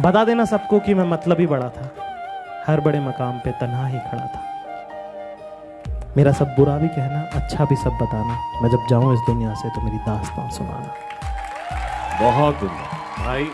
बता देना सबको कि मैं मतलब ही बड़ा था। हर बड़े मकाम पे तनहा ही खड़ा था। मेरा सब बुरा भी कहना अच्छा भी सब बताना। मैं जब जाऊँ इस दुनिया से तो मेरी दास्तान सुनाना। बहुत भाई